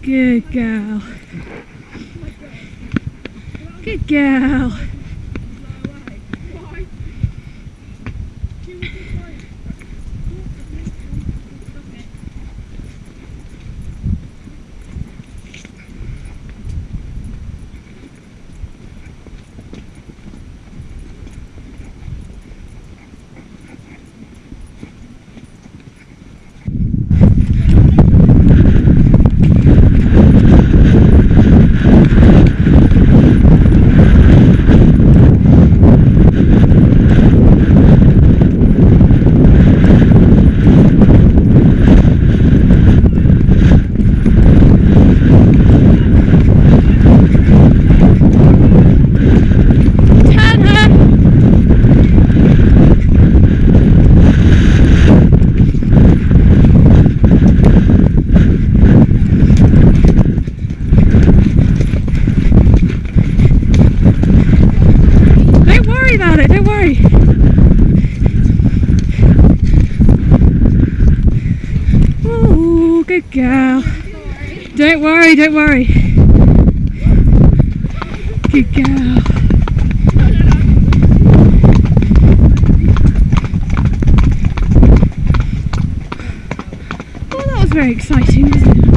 Good girl. Good girl. Good girl. Don't worry, don't worry. Good girl. Well, that was very exciting, wasn't